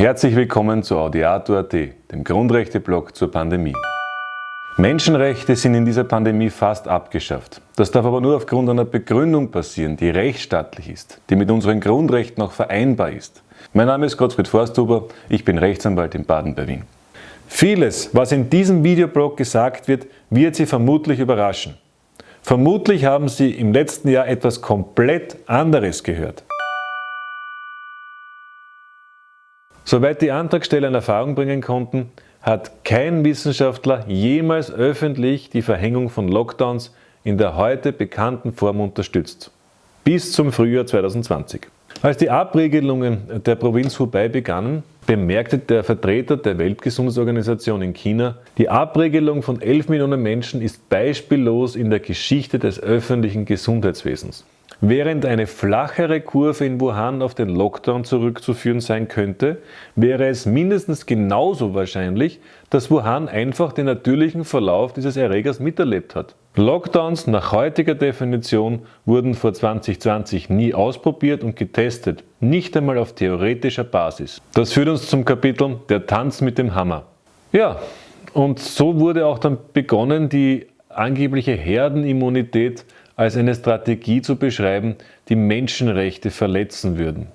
Herzlich willkommen zu Audiato.at, dem Grundrechte-Blog zur Pandemie. Menschenrechte sind in dieser Pandemie fast abgeschafft. Das darf aber nur aufgrund einer Begründung passieren, die rechtsstaatlich ist, die mit unseren Grundrechten auch vereinbar ist. Mein Name ist Gottfried Forsthuber, ich bin Rechtsanwalt in Baden bei Wien. Vieles, was in diesem Videoblog gesagt wird, wird Sie vermutlich überraschen. Vermutlich haben Sie im letzten Jahr etwas komplett anderes gehört. Soweit die Antragsteller in Erfahrung bringen konnten, hat kein Wissenschaftler jemals öffentlich die Verhängung von Lockdowns in der heute bekannten Form unterstützt. Bis zum Frühjahr 2020. Als die Abregelungen der Provinz Hubei begannen, bemerkte der Vertreter der Weltgesundheitsorganisation in China, die Abregelung von 11 Millionen Menschen ist beispiellos in der Geschichte des öffentlichen Gesundheitswesens. Während eine flachere Kurve in Wuhan auf den Lockdown zurückzuführen sein könnte, wäre es mindestens genauso wahrscheinlich, dass Wuhan einfach den natürlichen Verlauf dieses Erregers miterlebt hat. Lockdowns nach heutiger Definition wurden vor 2020 nie ausprobiert und getestet, nicht einmal auf theoretischer Basis. Das führt uns zum Kapitel Der Tanz mit dem Hammer. Ja, und so wurde auch dann begonnen, die angebliche Herdenimmunität als eine Strategie zu beschreiben, die Menschenrechte verletzen würden.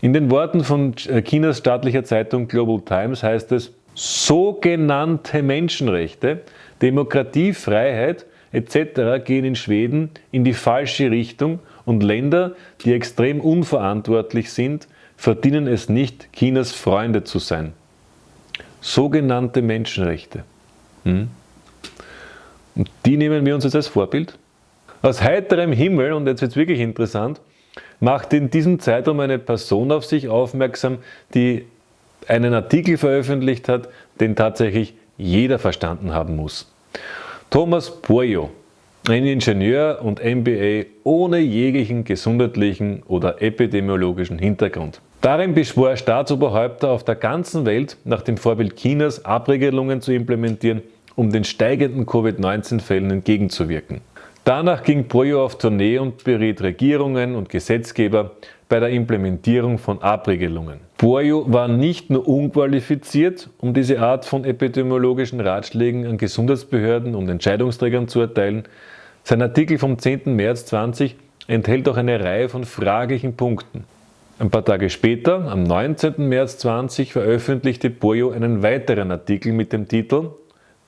In den Worten von äh, Chinas staatlicher Zeitung Global Times heißt es, sogenannte Menschenrechte, Demokratie, Freiheit etc. gehen in Schweden in die falsche Richtung und Länder, die extrem unverantwortlich sind, verdienen es nicht, Chinas Freunde zu sein. Sogenannte Menschenrechte. Hm? Und die nehmen wir uns jetzt als Vorbild? Aus heiterem Himmel, und jetzt wird es wirklich interessant, macht in diesem Zeitraum eine Person auf sich aufmerksam, die einen Artikel veröffentlicht hat, den tatsächlich jeder verstanden haben muss. Thomas Boyo, ein Ingenieur und MBA ohne jeglichen gesundheitlichen oder epidemiologischen Hintergrund. Darin beschwor er Staatsoberhäupter auf der ganzen Welt, nach dem Vorbild Chinas Abregelungen zu implementieren, um den steigenden Covid-19-Fällen entgegenzuwirken. Danach ging Boyo auf Tournee und beriet Regierungen und Gesetzgeber bei der Implementierung von Abregelungen. Boyo war nicht nur unqualifiziert, um diese Art von epidemiologischen Ratschlägen an Gesundheitsbehörden und Entscheidungsträgern zu erteilen, sein Artikel vom 10. März 20 enthält auch eine Reihe von fraglichen Punkten. Ein paar Tage später, am 19. März 20, veröffentlichte Boyo einen weiteren Artikel mit dem Titel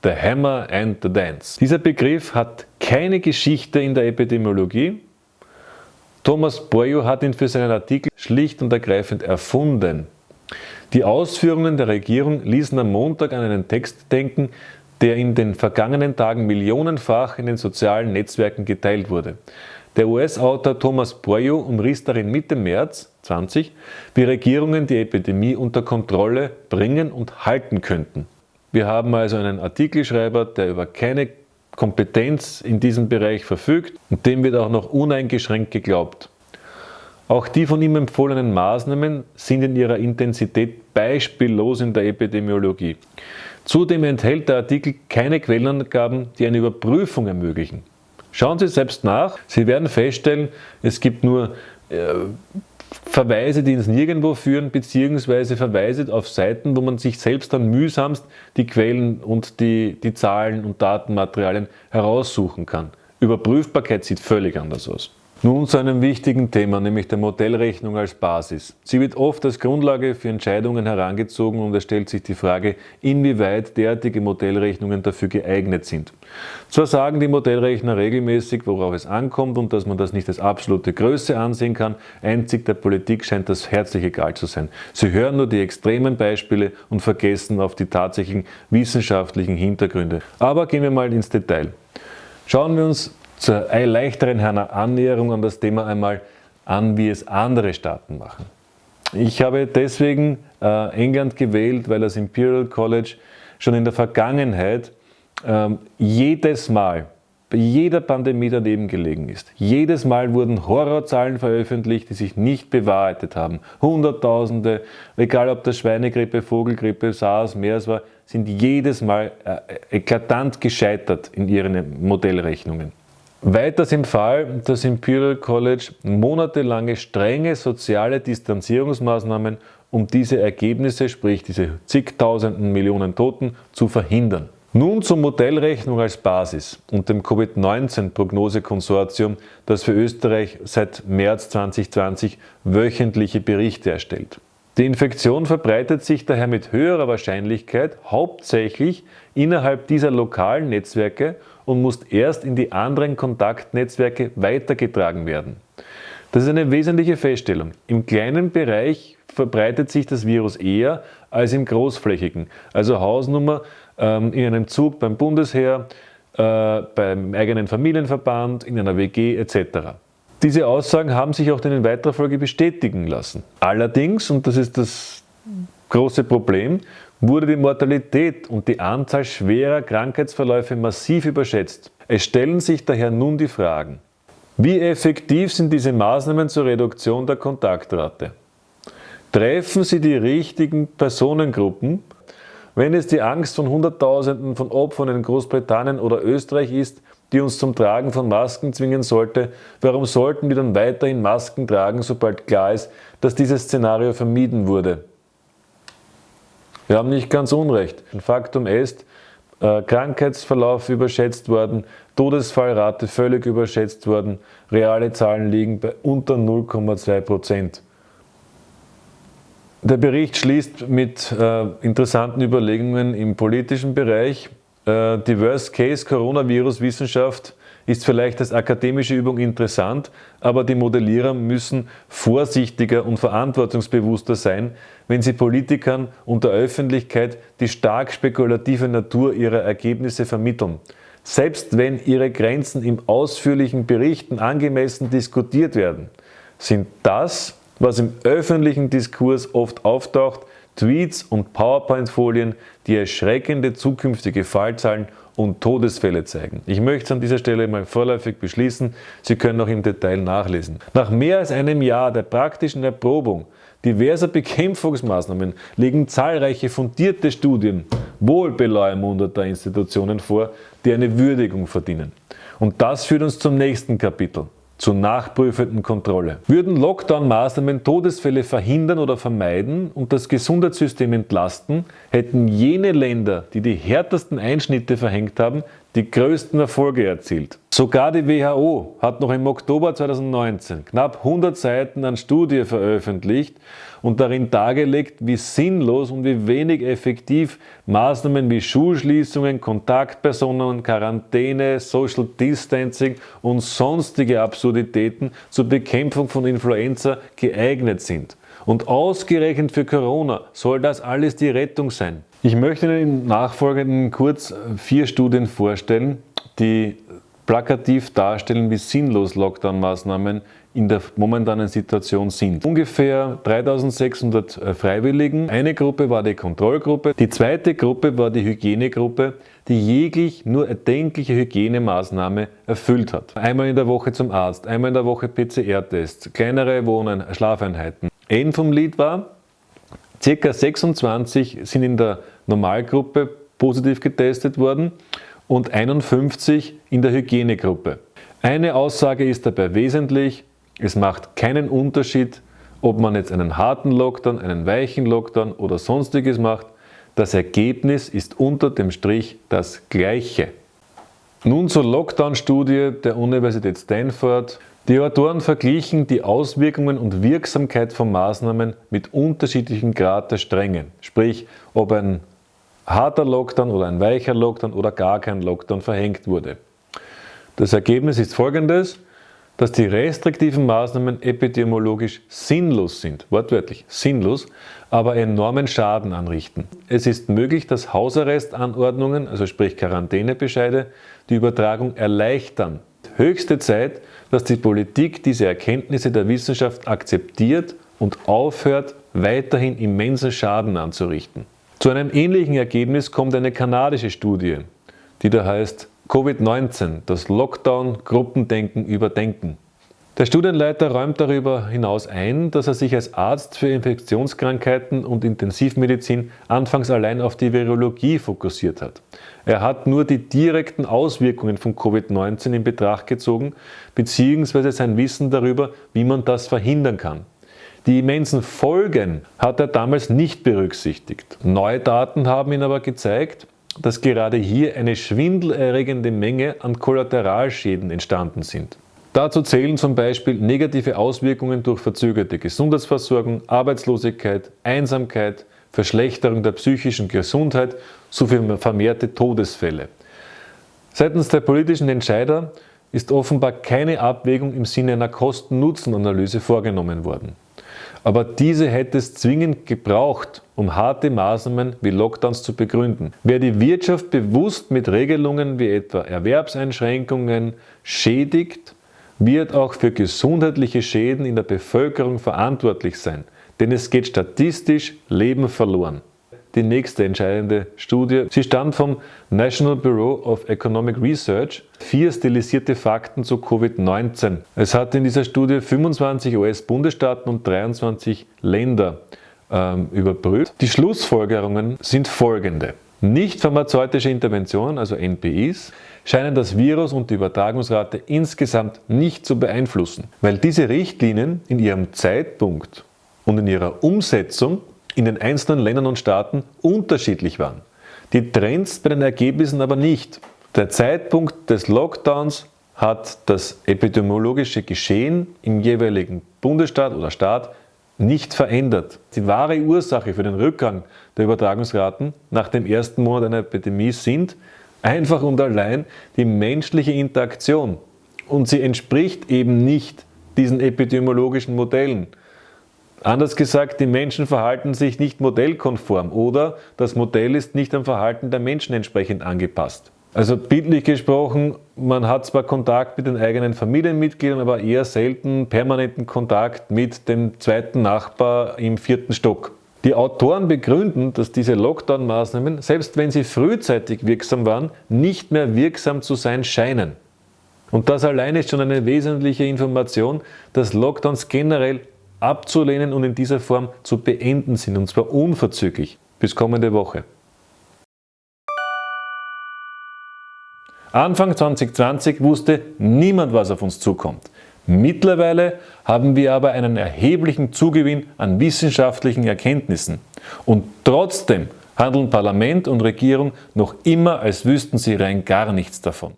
The Hammer and the Dance. Dieser Begriff hat keine Geschichte in der Epidemiologie. Thomas Boyo hat ihn für seinen Artikel schlicht und ergreifend erfunden. Die Ausführungen der Regierung ließen am Montag an einen Text denken, der in den vergangenen Tagen millionenfach in den sozialen Netzwerken geteilt wurde. Der US-Autor Thomas Boyo umriss darin Mitte März 20, wie Regierungen die Epidemie unter Kontrolle bringen und halten könnten. Wir haben also einen Artikelschreiber, der über keine Kompetenz in diesem Bereich verfügt und dem wird auch noch uneingeschränkt geglaubt. Auch die von ihm empfohlenen Maßnahmen sind in ihrer Intensität beispiellos in der Epidemiologie. Zudem enthält der Artikel keine Quellenangaben, die eine Überprüfung ermöglichen. Schauen Sie selbst nach, Sie werden feststellen, es gibt nur äh, Verweise, die ins Nirgendwo führen, beziehungsweise Verweise auf Seiten, wo man sich selbst dann mühsamst die Quellen und die, die Zahlen und Datenmaterialien heraussuchen kann. Überprüfbarkeit sieht völlig anders aus. Nun zu einem wichtigen Thema, nämlich der Modellrechnung als Basis. Sie wird oft als Grundlage für Entscheidungen herangezogen und es stellt sich die Frage, inwieweit derartige Modellrechnungen dafür geeignet sind. Zwar sagen die Modellrechner regelmäßig, worauf es ankommt und dass man das nicht als absolute Größe ansehen kann, einzig der Politik scheint das herzlich egal zu sein. Sie hören nur die extremen Beispiele und vergessen auf die tatsächlichen wissenschaftlichen Hintergründe. Aber gehen wir mal ins Detail. Schauen wir uns zur leichteren Annäherung an das Thema einmal an, wie es andere Staaten machen. Ich habe deswegen äh, England gewählt, weil das Imperial College schon in der Vergangenheit ähm, jedes Mal bei jeder Pandemie daneben gelegen ist. Jedes Mal wurden Horrorzahlen veröffentlicht, die sich nicht bewahrheitet haben. Hunderttausende, egal ob das Schweinegrippe, Vogelgrippe, SARS, MERS war, sind jedes Mal äh, eklatant gescheitert in ihren Modellrechnungen. Weiters im Fall, dass Imperial College monatelange strenge soziale Distanzierungsmaßnahmen um diese Ergebnisse, sprich diese zigtausenden Millionen Toten, zu verhindern. Nun zur Modellrechnung als Basis und dem Covid-19-Prognosekonsortium, das für Österreich seit März 2020 wöchentliche Berichte erstellt. Die Infektion verbreitet sich daher mit höherer Wahrscheinlichkeit hauptsächlich innerhalb dieser lokalen Netzwerke und muss erst in die anderen Kontaktnetzwerke weitergetragen werden. Das ist eine wesentliche Feststellung. Im kleinen Bereich verbreitet sich das Virus eher als im großflächigen, also Hausnummer ähm, in einem Zug beim Bundesheer, äh, beim eigenen Familienverband, in einer WG etc. Diese Aussagen haben sich auch in weiterer Folge bestätigen lassen. Allerdings, und das ist das große Problem, wurde die Mortalität und die Anzahl schwerer Krankheitsverläufe massiv überschätzt. Es stellen sich daher nun die Fragen, wie effektiv sind diese Maßnahmen zur Reduktion der Kontaktrate? Treffen sie die richtigen Personengruppen? Wenn es die Angst von Hunderttausenden von Opfern in Großbritannien oder Österreich ist, die uns zum Tragen von Masken zwingen sollte, warum sollten wir dann weiterhin Masken tragen, sobald klar ist, dass dieses Szenario vermieden wurde? Wir haben nicht ganz Unrecht. Ein Faktum ist, äh, Krankheitsverlauf überschätzt worden, Todesfallrate völlig überschätzt worden, reale Zahlen liegen bei unter 0,2 Prozent. Der Bericht schließt mit äh, interessanten Überlegungen im politischen Bereich. Äh, die Worst-Case-Coronavirus-Wissenschaft ist vielleicht als akademische Übung interessant, aber die Modellierer müssen vorsichtiger und verantwortungsbewusster sein, wenn sie Politikern und der Öffentlichkeit die stark spekulative Natur ihrer Ergebnisse vermitteln. Selbst wenn ihre Grenzen im ausführlichen Berichten angemessen diskutiert werden, sind das was im öffentlichen Diskurs oft auftaucht, Tweets und PowerPoint-Folien, die erschreckende zukünftige Fallzahlen und Todesfälle zeigen. Ich möchte es an dieser Stelle mal vorläufig beschließen, Sie können noch im Detail nachlesen. Nach mehr als einem Jahr der praktischen Erprobung diverser Bekämpfungsmaßnahmen legen zahlreiche fundierte Studien wohlbeleumundeter Institutionen vor, die eine Würdigung verdienen. Und das führt uns zum nächsten Kapitel zur nachprüfenden Kontrolle. Würden Lockdown-Maßnahmen Todesfälle verhindern oder vermeiden und das Gesundheitssystem entlasten, hätten jene Länder, die die härtesten Einschnitte verhängt haben, die größten Erfolge erzielt. Sogar die WHO hat noch im Oktober 2019 knapp 100 Seiten an Studie veröffentlicht und darin dargelegt, wie sinnlos und wie wenig effektiv Maßnahmen wie Schulschließungen, Kontaktpersonen, Quarantäne, Social Distancing und sonstige Absurditäten zur Bekämpfung von Influenza geeignet sind. Und ausgerechnet für Corona soll das alles die Rettung sein. Ich möchte Ihnen im Nachfolgenden kurz vier Studien vorstellen, die plakativ darstellen, wie sinnlos Lockdown-Maßnahmen in der momentanen Situation sind. Ungefähr 3600 äh, Freiwilligen. Eine Gruppe war die Kontrollgruppe, die zweite Gruppe war die Hygienegruppe, die jeglich nur erdenkliche Hygienemaßnahme erfüllt hat. Einmal in der Woche zum Arzt, einmal in der Woche PCR-Tests, kleinere Wohnen, Schlafeinheiten. End vom Lied war, Circa 26 sind in der Normalgruppe positiv getestet worden und 51 in der Hygienegruppe. Eine Aussage ist dabei wesentlich, es macht keinen Unterschied, ob man jetzt einen harten Lockdown, einen weichen Lockdown oder sonstiges macht, das Ergebnis ist unter dem Strich das gleiche. Nun zur Lockdown-Studie der Universität Stanford. Die Autoren verglichen die Auswirkungen und Wirksamkeit von Maßnahmen mit unterschiedlichen Grad der Strenge, sprich ob ein harter Lockdown oder ein weicher Lockdown oder gar kein Lockdown verhängt wurde. Das Ergebnis ist folgendes, dass die restriktiven Maßnahmen epidemiologisch sinnlos sind, wortwörtlich sinnlos, aber enormen Schaden anrichten. Es ist möglich, dass Hausarrestanordnungen, also sprich Quarantänebescheide, die Übertragung erleichtern. Höchste Zeit, dass die Politik diese Erkenntnisse der Wissenschaft akzeptiert und aufhört, weiterhin immensen Schaden anzurichten. Zu einem ähnlichen Ergebnis kommt eine kanadische Studie, die da heißt Covid-19, das Lockdown-Gruppendenken überdenken. Der Studienleiter räumt darüber hinaus ein, dass er sich als Arzt für Infektionskrankheiten und Intensivmedizin anfangs allein auf die Virologie fokussiert hat. Er hat nur die direkten Auswirkungen von Covid-19 in Betracht gezogen, bzw. sein Wissen darüber, wie man das verhindern kann. Die immensen Folgen hat er damals nicht berücksichtigt. Neue Daten haben ihn aber gezeigt, dass gerade hier eine schwindelerregende Menge an Kollateralschäden entstanden sind. Dazu zählen zum Beispiel negative Auswirkungen durch verzögerte Gesundheitsversorgung, Arbeitslosigkeit, Einsamkeit, Verschlechterung der psychischen Gesundheit sowie vermehrte Todesfälle. Seitens der politischen Entscheider ist offenbar keine Abwägung im Sinne einer Kosten-Nutzen-Analyse vorgenommen worden. Aber diese hätte es zwingend gebraucht, um harte Maßnahmen wie Lockdowns zu begründen. Wer die Wirtschaft bewusst mit Regelungen wie etwa Erwerbseinschränkungen schädigt, wird auch für gesundheitliche Schäden in der Bevölkerung verantwortlich sein, denn es geht statistisch Leben verloren die nächste entscheidende Studie. Sie stammt vom National Bureau of Economic Research. Vier stilisierte Fakten zu Covid-19. Es hat in dieser Studie 25 US-Bundesstaaten und 23 Länder ähm, überprüft. Die Schlussfolgerungen sind folgende. Nicht pharmazeutische Interventionen, also NPIs, scheinen das Virus und die Übertragungsrate insgesamt nicht zu beeinflussen, weil diese Richtlinien in ihrem Zeitpunkt und in ihrer Umsetzung in den einzelnen Ländern und Staaten unterschiedlich waren. Die Trends bei den Ergebnissen aber nicht. Der Zeitpunkt des Lockdowns hat das epidemiologische Geschehen im jeweiligen Bundesstaat oder Staat nicht verändert. Die wahre Ursache für den Rückgang der Übertragungsraten nach dem ersten Monat einer Epidemie sind einfach und allein die menschliche Interaktion. Und sie entspricht eben nicht diesen epidemiologischen Modellen. Anders gesagt, die Menschen verhalten sich nicht modellkonform oder das Modell ist nicht am Verhalten der Menschen entsprechend angepasst. Also bildlich gesprochen, man hat zwar Kontakt mit den eigenen Familienmitgliedern, aber eher selten permanenten Kontakt mit dem zweiten Nachbar im vierten Stock. Die Autoren begründen, dass diese Lockdown-Maßnahmen, selbst wenn sie frühzeitig wirksam waren, nicht mehr wirksam zu sein scheinen. Und das alleine ist schon eine wesentliche Information, dass Lockdowns generell abzulehnen und in dieser Form zu beenden sind, und zwar unverzüglich. Bis kommende Woche. Anfang 2020 wusste niemand, was auf uns zukommt. Mittlerweile haben wir aber einen erheblichen Zugewinn an wissenschaftlichen Erkenntnissen. Und trotzdem handeln Parlament und Regierung noch immer, als wüssten sie rein gar nichts davon.